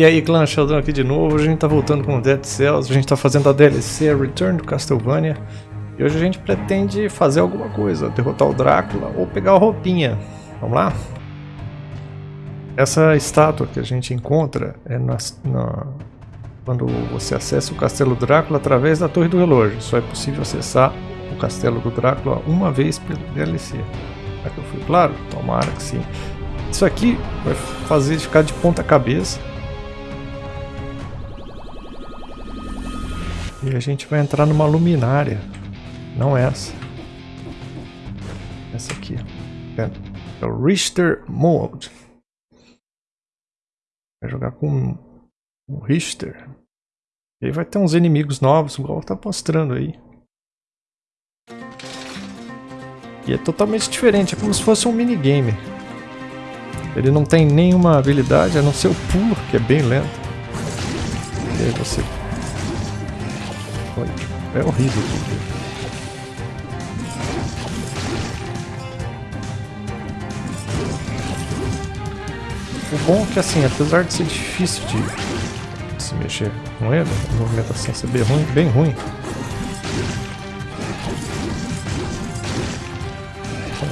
E aí, clã Sheldon aqui de novo, a gente tá voltando com Dead Cells, a gente tá fazendo a DLC Return to Castlevania. E hoje a gente pretende fazer alguma coisa, derrotar o Drácula ou pegar a roupinha. Vamos lá? Essa estátua que a gente encontra é na, na, quando você acessa o Castelo Drácula através da Torre do Relógio. Só é possível acessar o Castelo do Drácula uma vez pelo DLC. Será que eu fui claro? Tomara que sim. Isso aqui vai fazer ficar de ponta cabeça. E a gente vai entrar numa luminária. Não essa. Essa aqui. É o Richter Mode. Vai jogar com o Richter. E aí vai ter uns inimigos novos, igual tá mostrando aí. E é totalmente diferente, é como se fosse um minigame. Ele não tem nenhuma habilidade, a não ser o pulo, que é bem lento. E aí você... É horrível. O bom é que assim, apesar de ser difícil de se mexer com ele, a movimentação ser bem ruim, bem ruim.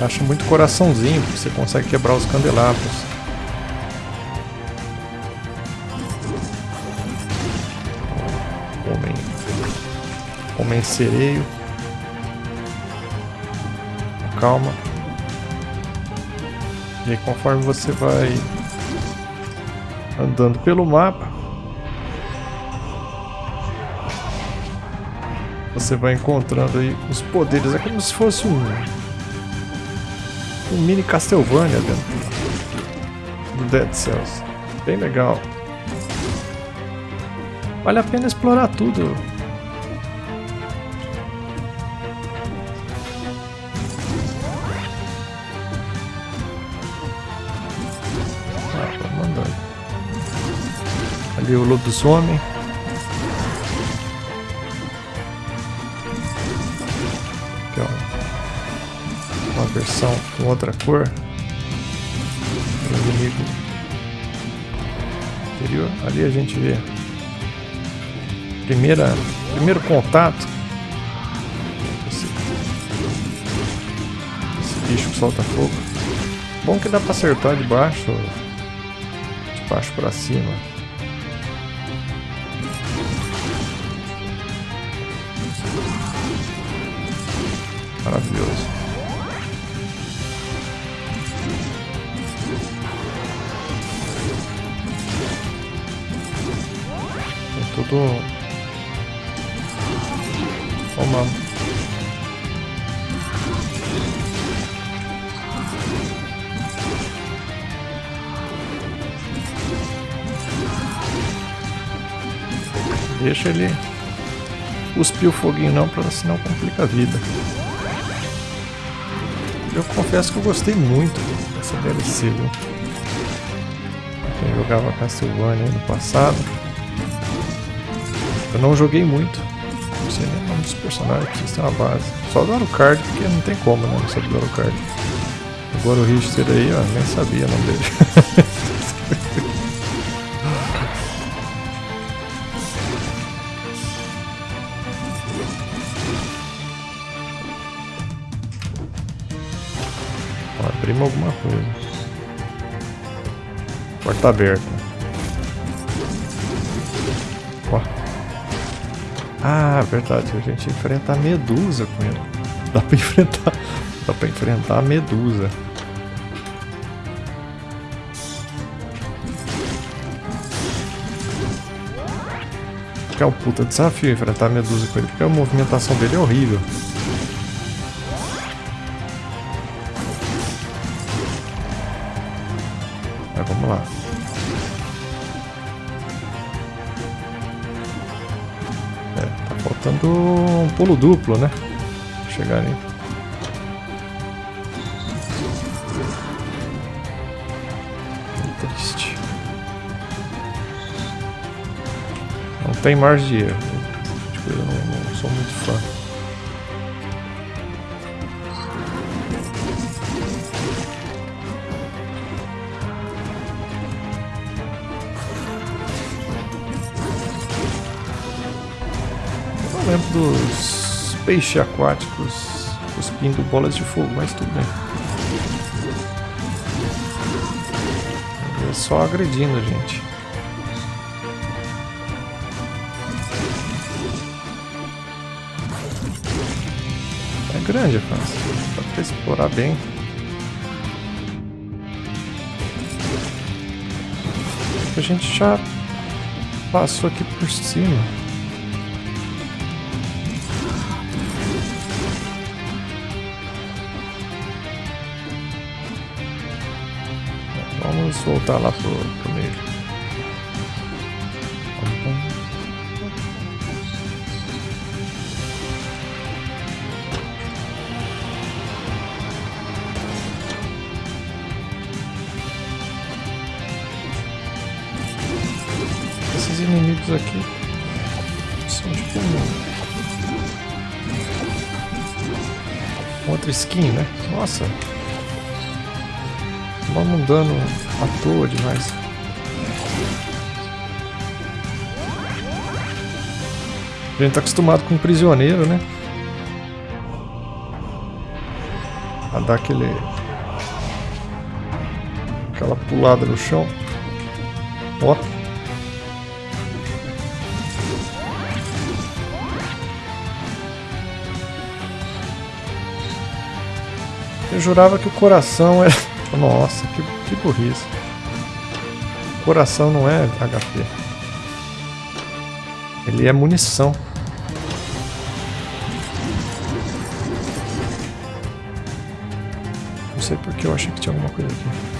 Acha muito coraçãozinho, porque você consegue quebrar os candelabros. Homem. Homem sereio. Calma. E aí conforme você vai andando pelo mapa, você vai encontrando aí os poderes. É como se fosse um, um mini Castlevania dentro do Dead Cells. Bem legal. Vale a pena explorar tudo. Ali o lobisomem. Aqui, ó. Uma versão com outra cor. O inimigo anterior. Ali a gente vê primeira, primeiro contato. Esse, bicho que solta fogo. Bom que dá para acertar de baixo, de baixo para cima. Maravilhoso. Tem tudo uma Deixa ele cuspir o foguinho não, para senão complica a vida. Eu confesso que eu gostei muito dessa DLC, viu? Quem jogava Castlevania no passado. Eu não joguei muito. Não sei nem o nome dos personagens, precisa ter uma base. Só do Alucard, porque não tem como, né? Não saber do Alucard. Agora o Richter aí, ó, nem sabia o nome dele. coisa. Porta aberta. Ó. Ah, verdade, a gente enfrenta a medusa com ele. Dá pra enfrentar. Dá pra enfrentar a medusa. Que é um puta desafio enfrentar a medusa com ele, porque a movimentação dele é horrível. Faltando um pulo duplo, né? Chegar ali. triste. Não tem margem de erro. Lembro dos peixes aquáticos cuspindo bolas de fogo, mas tudo bem. É só agredindo, gente. É grande a fase. Dá pra explorar bem. A gente já passou aqui por cima. Voltar lá pro, pro meio. Esses inimigos aqui são tipo um... outra skin, né? Nossa, Vamos dando à toa demais. A gente tá acostumado com um prisioneiro, né? A dar aquele... Aquela pulada no chão. Ó. Eu jurava que o coração era... Nossa, que, que burrice. Coração não é HP. Ele é munição. Não sei porque eu achei que tinha alguma coisa aqui.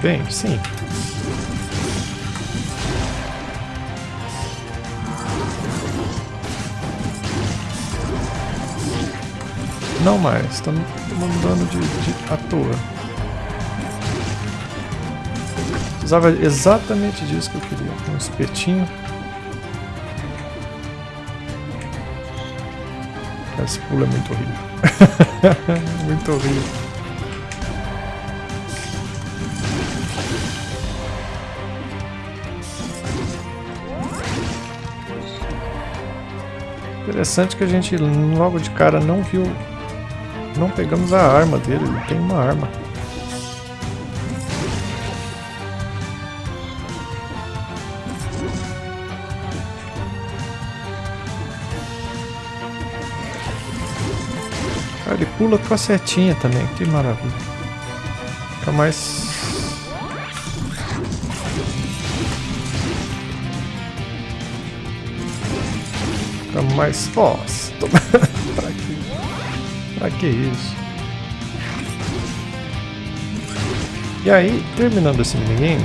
Bem? Sim. Não mais, tá tomando dano de, de à toa. Precisava exatamente disso que eu queria. Um espetinho. Esse pulo é muito horrível. muito horrível. Interessante que a gente logo de cara não viu, não pegamos a arma dele, ele tem uma arma. Ah, ele pula com a setinha também, que maravilha. Fica mais mais forte. pra que? Pra que isso? E aí, terminando esse minigame,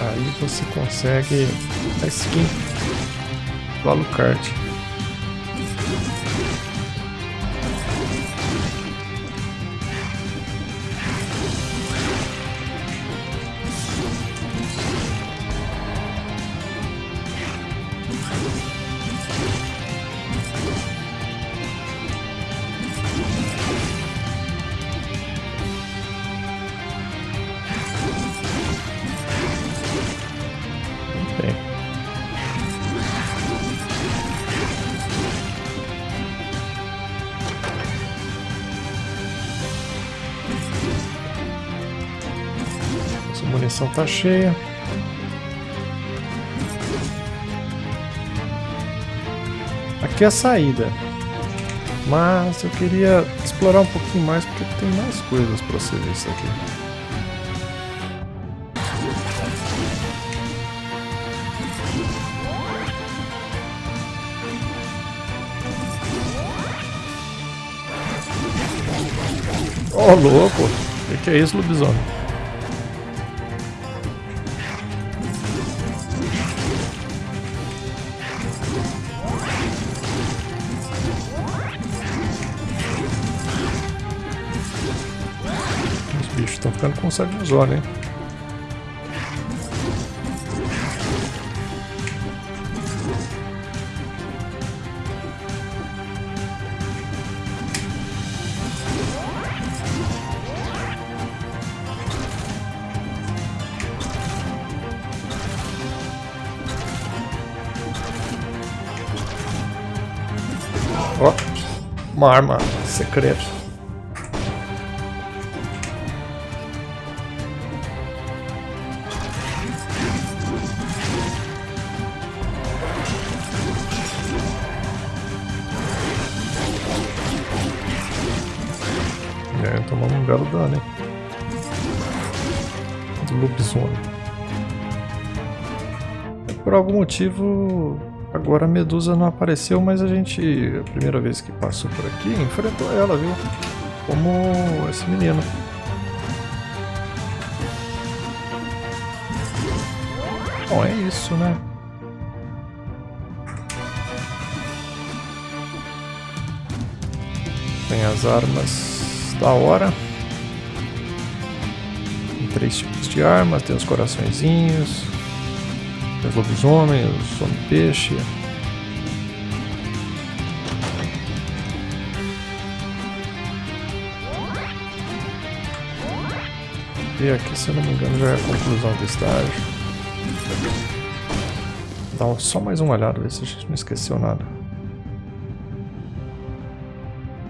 aí você consegue a skin do Alucard. Munição tá cheia. Aqui é a saída. Mas eu queria explorar um pouquinho mais porque tem mais coisas para ver isso aqui. Ô oh, louco! O que, que é isso, lobisomem? estão ficando com sangue nos olhos, hein? Ó, uma arma secreta. Belo hein? Do lobisomem. Por algum motivo, agora a Medusa não apareceu, mas a gente, a primeira vez que passou por aqui, enfrentou ela, viu? Como esse menino. Bom, é isso, né? Tem as armas da hora. Três tipos de armas, tem os coraçõezinhos, os lobisomem, os homem-peixe. E aqui, se eu não me engano, já é a conclusão do estágio. Dá só mais uma olhada, ver se a gente não esqueceu nada.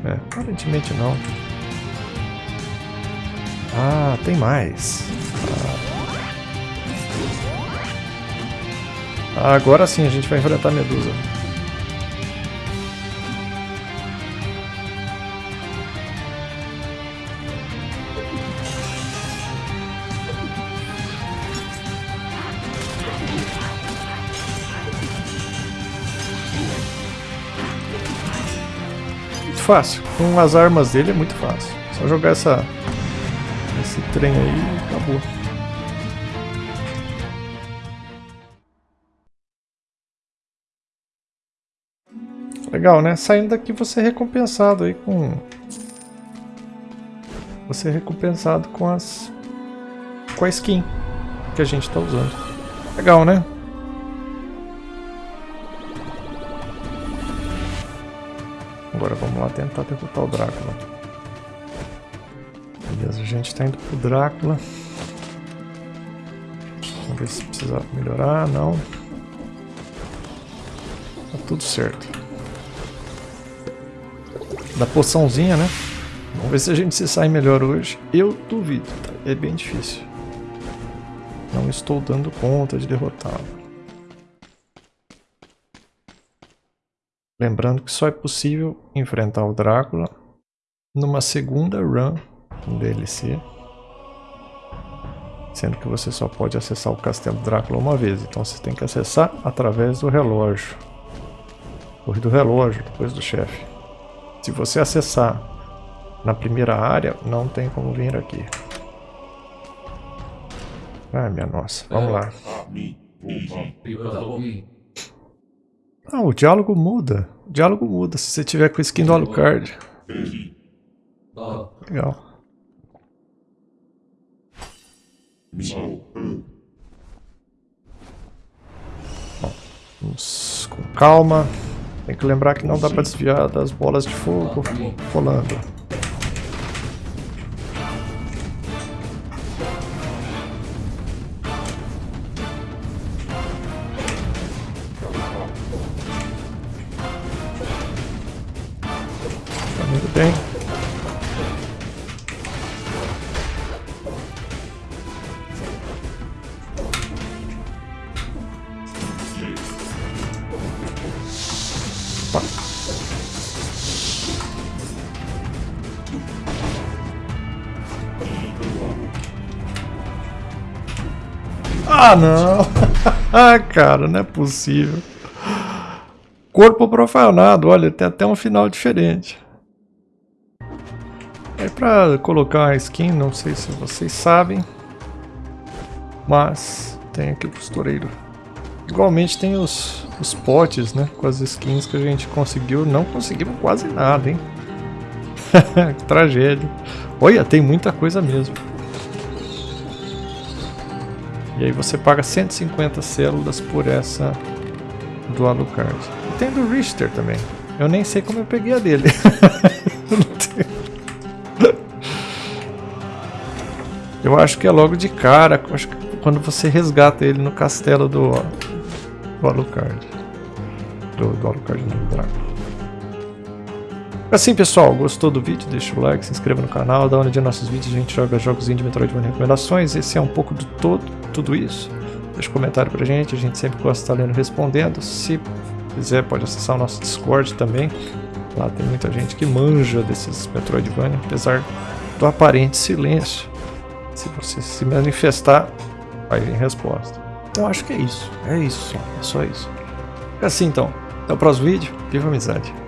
É, aparentemente não. Ah, tem mais. Ah. Agora sim a gente vai enfrentar a Medusa. Muito fácil. Com as armas dele é muito fácil. Só jogar essa trem aí e acabou. Legal, né? Saindo daqui você é recompensado aí com... Você é recompensado com as... Com a skin que a gente está usando. Legal, né? Agora vamos lá tentar derrotar o Drácula. Beleza, a gente está indo pro Drácula. Vamos ver se precisa melhorar, não. Tá tudo certo. Da poçãozinha, né? Vamos ver se a gente se sai melhor hoje. Eu duvido, tá? É bem difícil. Não estou dando conta de derrotá-lo. Lembrando que só é possível enfrentar o Drácula numa segunda run no DLC. Sendo que você só pode acessar o Castelo Drácula uma vez. Então você tem que acessar através do relógio. Corre do relógio, depois do chefe. Se você acessar na primeira área, não tem como vir aqui. Ai, minha nossa. Vamos lá. Ah, o diálogo muda. O diálogo muda se você tiver com a skin do Alucard. Legal. Bom, vamos com calma. Tem que lembrar que não dá pra desviar das bolas de fogo rolando. Ah, não! ah, cara, não é possível. Corpo profanado, olha, tem até um final diferente. É pra colocar a skin, não sei se vocês sabem. Mas tem aqui o costureiro. Igualmente tem os, os potes, né? Com as skins que a gente conseguiu. Não conseguimos quase nada, hein? tragédia. Olha, tem muita coisa mesmo. E aí você paga 150 células por essa do Alucard. E tem do Richter também. Eu nem sei como eu peguei a dele. eu acho que é logo de cara. Acho que quando você resgata ele no castelo do, do Alucard. Do, do Alucard não, do Drácula. Assim pessoal, gostou do vídeo? Deixa o like, se inscreva no canal, da hora de nossos vídeos a gente joga jogos de Metroidvania recomendações, esse é um pouco do todo, tudo isso. Deixa um comentário pra gente, a gente sempre gosta de estar lendo respondendo. Se quiser pode acessar o nosso Discord também, lá tem muita gente que manja desses Metroidvania, apesar do aparente silêncio. Se você se manifestar, vai vir resposta. Então acho que é isso, é isso, é só isso. É assim então, até o próximo vídeo, viva a amizade!